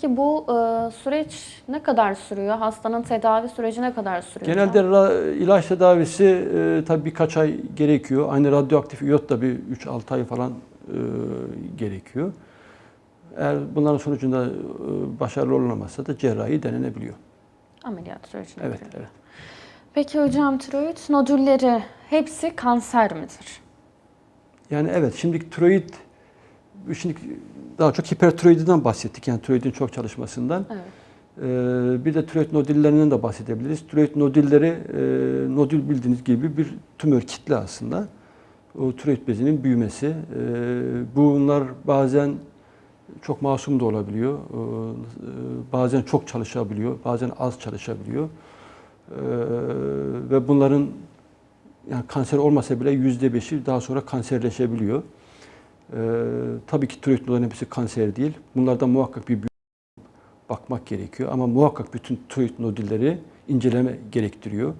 Peki bu e, süreç ne kadar sürüyor? Hastanın tedavi süreci ne kadar sürüyor? Genelde ra- ilaç tedavisi e, tabii birkaç ay gerekiyor. Aynı radyoaktif iyot da bir 3-6 ay falan e, gerekiyor. Eğer bunların sonucunda e, başarılı olunamazsa da cerrahi denenebiliyor. Ameliyat sürecine Evet, giriyor. evet. Peki hocam tiroid nodülleri hepsi kanser midir? Yani evet şimdi tiroid şimdi daha çok hipertiroididen bahsettik. Yani tiroidin çok çalışmasından. Evet. Ee, bir de tiroid nodüllerinden de bahsedebiliriz. Tiroid nodülleri e, nodül bildiğiniz gibi bir tümör kitle aslında. O tiroid bezinin büyümesi. Ee, bunlar bazen çok masum da olabiliyor. Ee, bazen çok çalışabiliyor, bazen az çalışabiliyor. Ee, ve bunların yani kanser olmasa bile yüzde beşi daha sonra kanserleşebiliyor. Ee, tabii ki tiroid nodların hepsi kanser değil. Bunlardan muhakkak bir bakmak gerekiyor. Ama muhakkak bütün tiroid nodülleri inceleme gerektiriyor.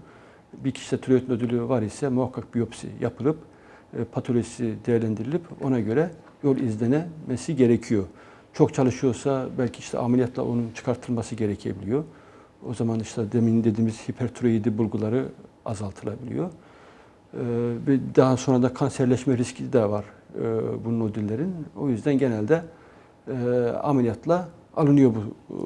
Bir kişide tiroid nodülü var ise muhakkak biyopsi yapılıp e, patolojisi değerlendirilip ona göre yol izlenemesi gerekiyor. Çok çalışıyorsa belki işte ameliyatla onun çıkartılması gerekebiliyor. O zaman işte demin dediğimiz hipertiroidi bulguları azaltılabiliyor. Ee, daha sonra da kanserleşme riski de var e, bu nodüllerin. O yüzden genelde e, ameliyatla alınıyor bu.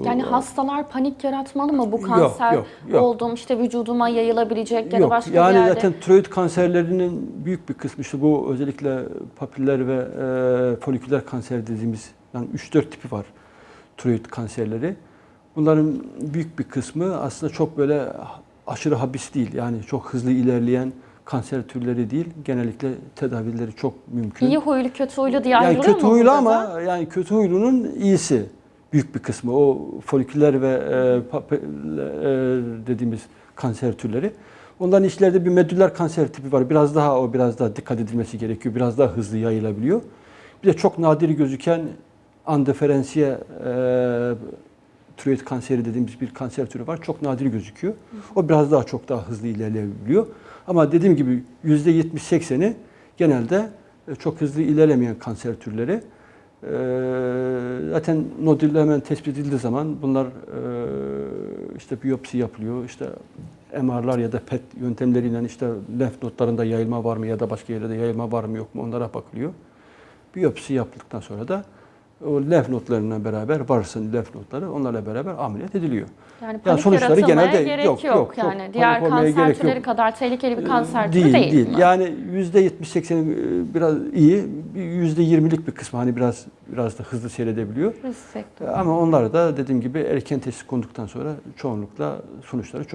Yani e, hastalar panik yaratmalı mı? Bu Yok, kanser yok, yok. oldum işte vücuduma yayılabilecek ya da Yok, başka yani bir yerde. zaten tiroid kanserlerinin büyük bir kısmı işte bu özellikle papiller ve e, foliküler kanser dediğimiz yani 3-4 tipi var tiroid kanserleri. Bunların büyük bir kısmı aslında çok böyle aşırı habis değil. Yani çok hızlı ilerleyen kanser türleri değil. Genellikle tedavileri çok mümkün. İyi huylu kötü huylu diye yani ayrılıyor kötü mu huylu ama da? yani kötü huylunun iyisi büyük bir kısmı. O foliküler ve e, pape- e, dediğimiz kanser türleri. Onların içlerde bir medüller kanser tipi var. Biraz daha o biraz daha dikkat edilmesi gerekiyor. Biraz daha hızlı yayılabiliyor. Bir de çok nadir gözüken andeferensiye e, tiroid kanseri dediğimiz bir kanser türü var. Çok nadir gözüküyor. O biraz daha çok daha hızlı ilerleyebiliyor. Ama dediğim gibi %70-80'i genelde e, çok hızlı ilerlemeyen kanser türleri. Ee, Zaten nodül hemen tespit edildiği zaman bunlar e, işte biyopsi yapılıyor, işte MR'lar ya da PET yöntemleriyle işte lenf notlarında yayılma var mı ya da başka yerlerde yayılma var mı yok mu onlara bakılıyor. Biyopsi yaptıktan sonra da o lenf notlarıyla beraber varsa lenf notları onlarla beraber ameliyat ediliyor. Yani panik sonuçları genelde gerek yok. yok, yok, yani panik diğer kanser türleri yok. kadar tehlikeli bir kanser değil, türü değil, değil. mi? Yani yüzde 70-80 biraz iyi, bir yüzde 20'lik bir kısmı hani biraz biraz da hızlı seyredebiliyor. Risk. Ama onlar da dediğim gibi erken teşhis konduktan sonra çoğunlukla sonuçları çok